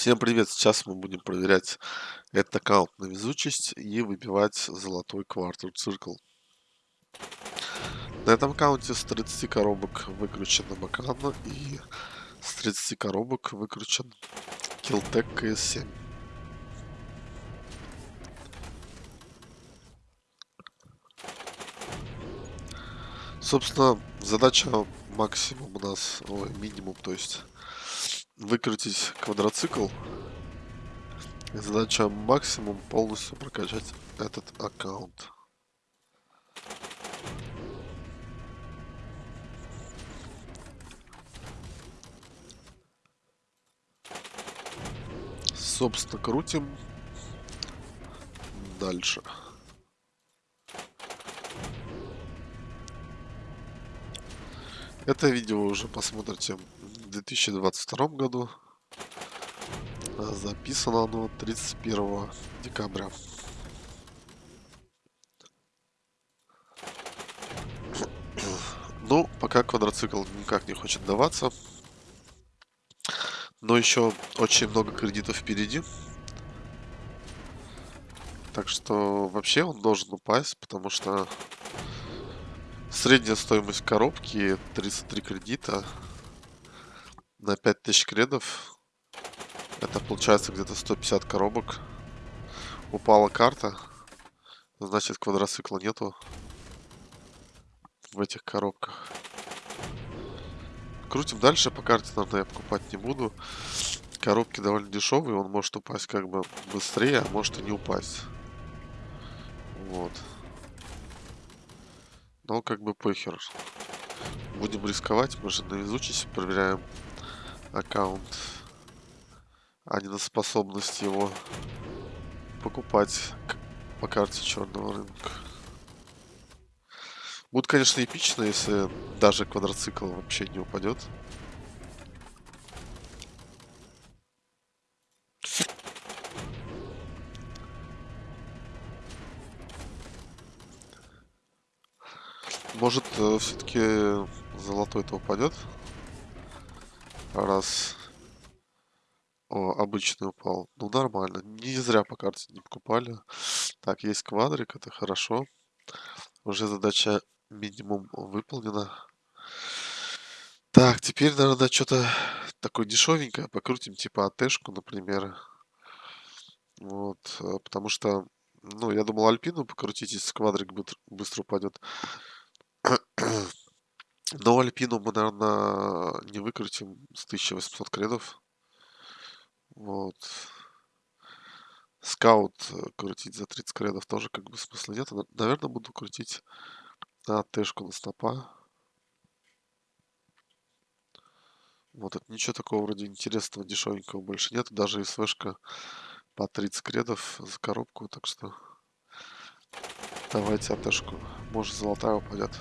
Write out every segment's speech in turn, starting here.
Всем привет! Сейчас мы будем проверять этот аккаунт на везучесть и выбивать золотой квартал циркл. На этом аккаунте с 30 коробок выкручена Макана и с 30 коробок выкручен Killtech CS7. Собственно, задача максимум у нас, ой, минимум, то есть выкрутить квадроцикл. Задача максимум полностью прокачать этот аккаунт. Собственно, крутим дальше. Это видео уже посмотрите в 2022 году. А записано оно 31 декабря. Ну, пока квадроцикл никак не хочет даваться. Но еще очень много кредитов впереди. Так что вообще он должен упасть, потому что Средняя стоимость коробки 33 кредита на 5000 кредов. Это получается где-то 150 коробок. Упала карта. Значит квадроцикла нету в этих коробках. Крутим дальше. По карте, наверное, я покупать не буду. Коробки довольно дешевые. Он может упасть как бы быстрее, а может и не упасть. Вот. Но как бы похер. Будем рисковать, мы же на везучесть проверяем аккаунт, а не на способность его покупать по карте черного рынка. Будет, конечно, эпично, если даже квадроцикл вообще не упадет. Может, э, все-таки золотой-то упадет? Раз О, обычный упал. Ну, нормально. Не зря по карте не покупали. Так, есть квадрик, это хорошо. Уже задача минимум выполнена. Так, теперь, наверное, что-то такое дешевенькое. Покрутим, типа АТшку, например. Вот, э, потому что, ну, я думал Альпину покрутить, если квадрик быстро упадет. Но Альпину мы, наверное, не выкрутим с 1800 кредов. Вот. Скаут э, крутить за 30 кредов тоже как бы смысла нет. Наверное, буду крутить на тэшку на снопа. Вот, это ничего такого вроде интересного, дешевенького больше нет. Даже СВшка по 30 кредов за коробку, так что давайте АТшку. Может золотая упадет.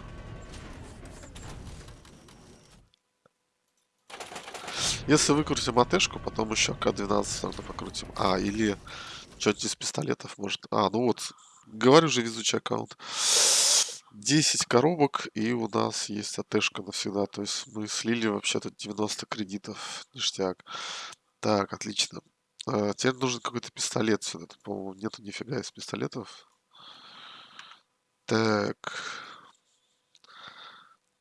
Если выкрутим АТшку, потом еще К-12 тогда покрутим. А, или что-нибудь из пистолетов может. А, ну вот, говорю же, везучий аккаунт. 10 коробок, и у нас есть АТшка навсегда. То есть мы слили вообще-то 90 кредитов. Ништяк. Так, отлично. А, теперь нужен какой-то пистолет сюда. По-моему, нету нифига из пистолетов. Так.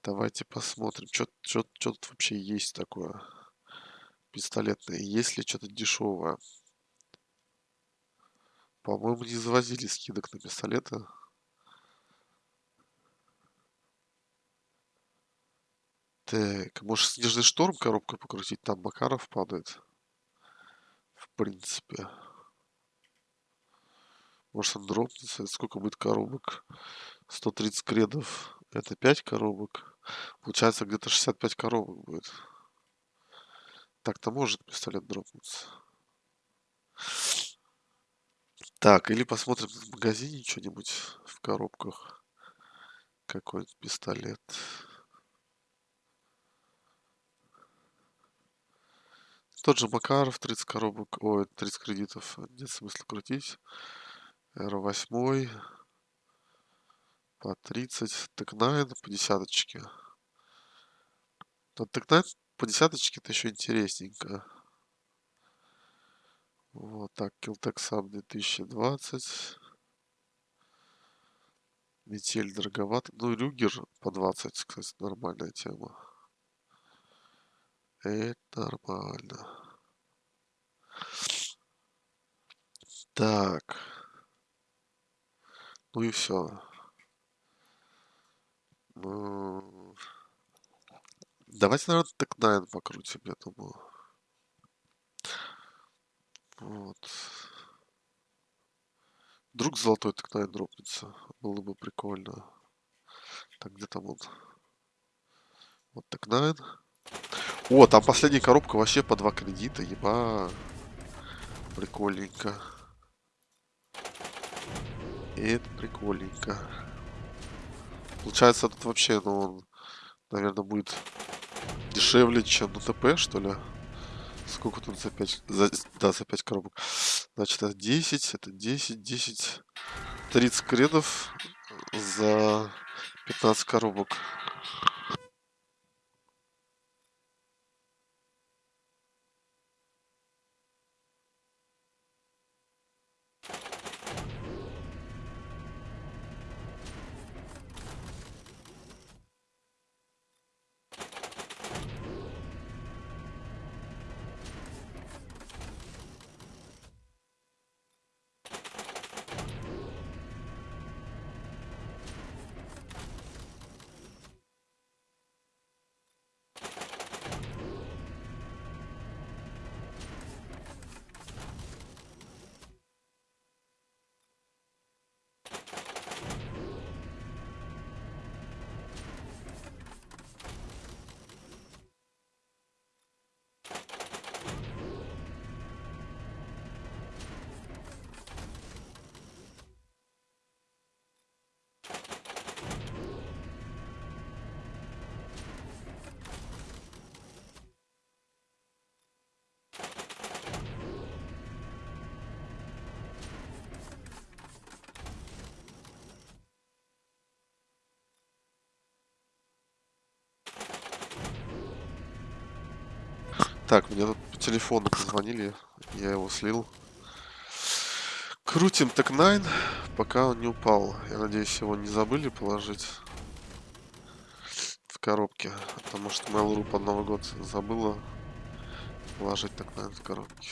Давайте посмотрим, что тут вообще есть такое пистолетные. Есть ли что-то дешевое? По-моему, не завозили скидок на пистолеты. Так, может снежный шторм коробку покрутить? Там Макаров падает. В принципе. Может он дропнется. Сколько будет коробок? 130 кредов. Это 5 коробок. Получается где-то 65 коробок будет. Так-то может пистолет дропнуться. Так, или посмотрим в магазине что-нибудь в коробках. Какой-нибудь пистолет. Тот же Макаров, 30 коробок, ой, 30 кредитов, нет смысла крутить. R8 по 30, Текнайн по десяточке. Но Текнайн по десяточке это еще интересненько. Вот так, Killtech сам 2020. Метель дороговато. Ну, Рюгер по 20, кстати, нормальная тема. Это нормально. Так. Ну и все. Ну... Давайте, наверное, так 9 покрутим, я думаю. Вот. Вдруг золотой так 9 дропнется. Было бы прикольно. Так, где там он? Вот так 9. О, там последняя коробка вообще по два кредита, еба. Прикольненько. Это прикольненько. Получается, тут вообще, ну, он, наверное, будет дешевле, чем на ТП, что ли? Сколько тут за 5? За, да, за 5 коробок. Значит, это 10, это 10, 10, 30 кредов за 15 коробок. Так, мне тут по телефону позвонили, я его слил. Крутим так 9, пока он не упал. Я надеюсь, его не забыли положить в коробке. Потому что Mail.ru под Новый год забыла положить так 9 в коробке.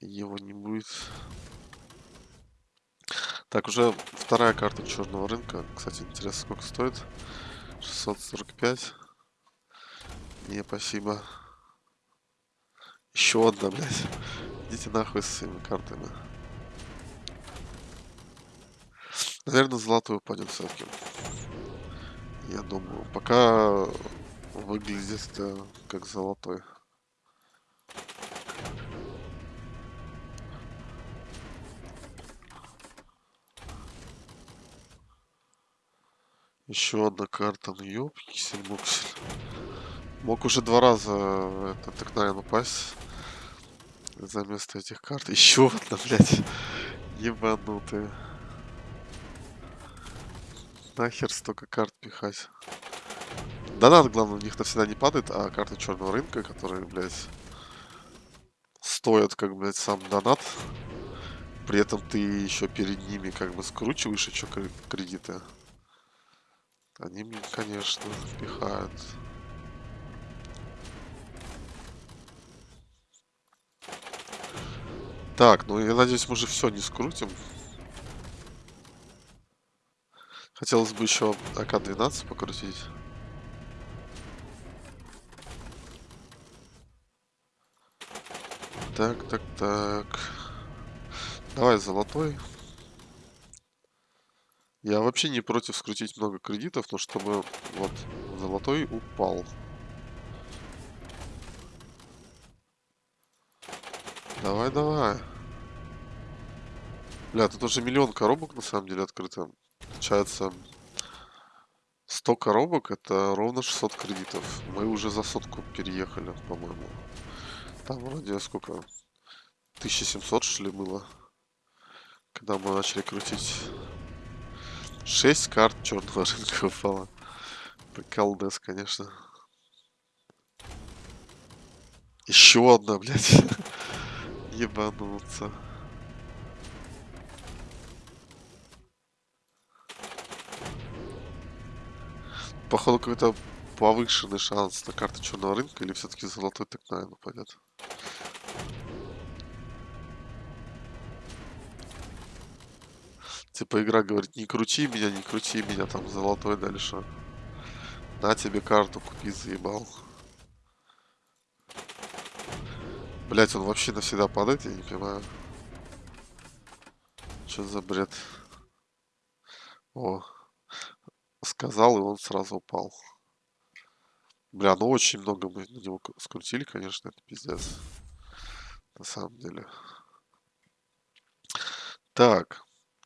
Его не будет. Так, уже вторая карта черного рынка. Кстати, интересно, сколько стоит? 645. Не, спасибо. Еще одна, блядь. Идите нахуй с своими картами. Наверное, золотой упадет все-таки. Я думаю. Пока выглядит это как золотой. Еще одна карта. Ну ёпксель, муксель. Мог уже два раза это так, наверное, упасть за место этих карт. Еще одна, блядь. Ебанутые. Нахер столько карт пихать. Донат, главное, у них навсегда не падает, а карты черного рынка, которые, блядь, стоят, как, блядь, сам донат. При этом ты еще перед ними как бы скручиваешь еще кредиты. Они конечно, пихают. Так, ну я надеюсь, мы же все не скрутим. Хотелось бы еще АК-12 покрутить. Так, так, так. Давай золотой. Я вообще не против скрутить много кредитов, но чтобы вот золотой упал. Давай, давай. Бля, тут уже миллион коробок на самом деле открыто. Получается, 100 коробок это ровно 600 кредитов. Мы уже за сотку переехали, по-моему. Там вроде сколько? 1700 что ли было? Когда мы начали крутить. 6 карт черного рынка упало. Приколдес, конечно. Еще одна, блядь. Ебануться. Походу какой-то повышенный шанс на карты черного рынка или все-таки золотой так наверное пойдет. Типа игра говорит, не крути меня, не крути меня, там золотой дальше. На тебе карту купи, заебал. Блять, он вообще навсегда падает, я не понимаю. Что за бред? О, сказал, и он сразу упал. Бля, ну очень много мы на него скрутили, конечно, это пиздец. На самом деле. Так,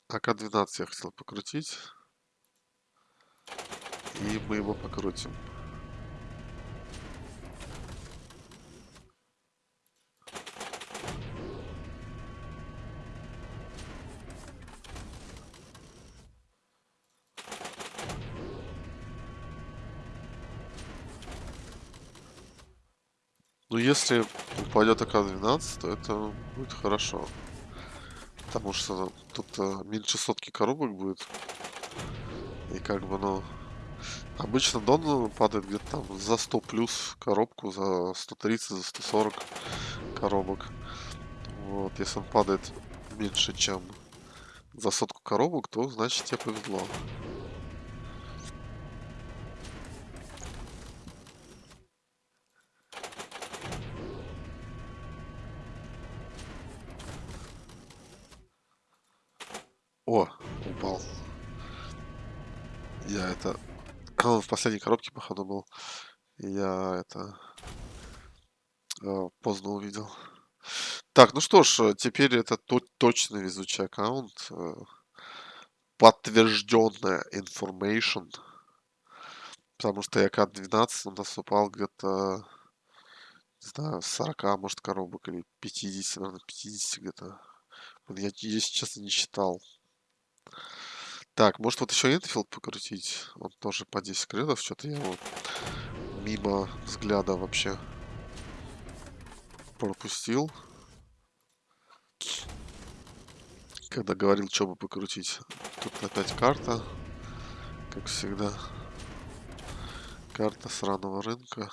АК-12 я хотел покрутить. И мы его покрутим. Ну, если упадет АК-12, то это будет хорошо. Потому что тут а, меньше сотки коробок будет. И как бы, ну... Обычно Дон падает где-то там за 100 плюс коробку, за 130, за 140 коробок. Вот, если он падает меньше, чем за сотку коробок, то значит тебе повезло. В последней коробке, походу, был. И я это... Э, поздно увидел. Так, ну что ж, теперь это то точно везучий аккаунт. Э, подтвержденная information. Потому что я ЯК-12 у нас упал где-то, не знаю, 40, может, коробок или 50, наверное, 50 где-то. Я, если честно, не считал. Так, может вот еще Энфилд покрутить? Он тоже по 10 кредов. Что-то я вот мимо взгляда вообще пропустил. Когда говорил, что бы покрутить. Тут опять карта. Как всегда. Карта сраного рынка.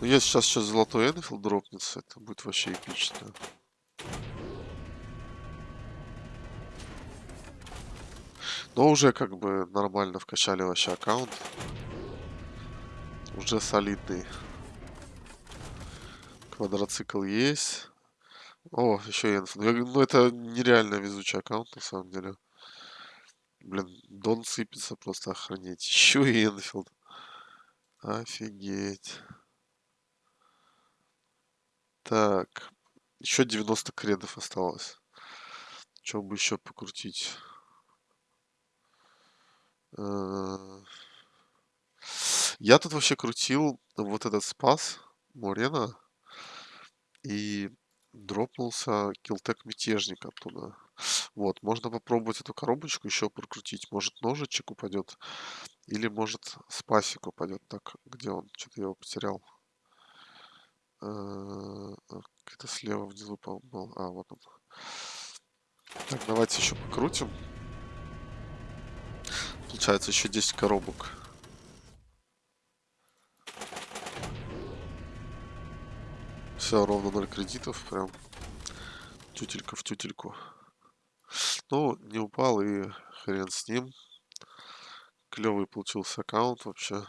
Ну, если сейчас сейчас золотой Энфилд дропнется, это будет вообще эпично. Но уже как бы нормально вкачали вообще аккаунт. Уже солидный. Квадроцикл есть. О, еще Энфилд. Ну, это нереально везучий аккаунт, на самом деле. Блин, Дон сыпется просто охренеть. Еще и Энфилд. Офигеть. Так. Еще 90 кредов осталось. Чем бы еще покрутить? Э, я тут вообще крутил вот этот спас Морена и дропнулся килтек мятежник оттуда. Вот, можно попробовать эту коробочку еще прокрутить. Может ножичек упадет, или может спасик упадет. Так, где он? Что-то я его потерял. Э, где-то слева внизу, по-моему, был. А, вот он. Так, давайте еще покрутим. Получается еще 10 коробок. Все, ровно 0 кредитов. Прям тютелька в тютельку. Ну, не упал и хрен с ним. Клевый получился аккаунт вообще.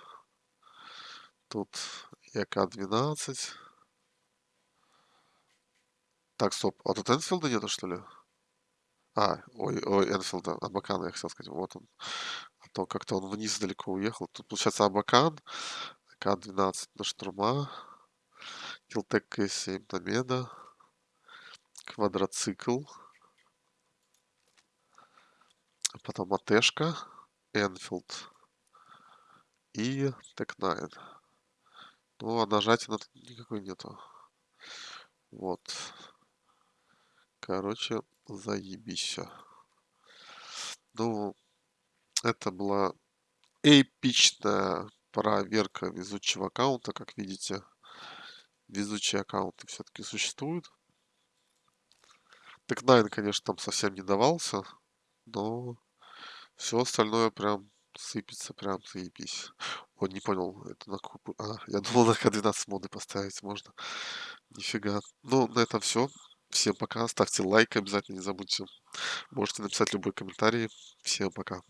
Тут ЯК-12. Так, стоп. А тут Энфилда нету, что ли? А, ой, ой, Энфилда, Абакана, я хотел сказать. Вот он. А то как-то он вниз далеко уехал. Тут, получается, Абакан, К-12 на штурма, Килтек К-7 на меда, квадроцикл, потом АТшка, Enfield и Tec-9. Ну, а нажатия на никакой нету. Вот. Короче, заебись Ну, это была эпичная проверка везучего аккаунта, как видите. везучие аккаунты все-таки существуют. Так Найн, конечно, там совсем не давался, но все остальное прям сыпется, прям заебись. Вот не понял, это на какую... А, я думал на К12 моды поставить можно. Нифига. Ну, на этом все. Всем пока. Ставьте лайк обязательно, не забудьте. Можете написать любой комментарий. Всем пока.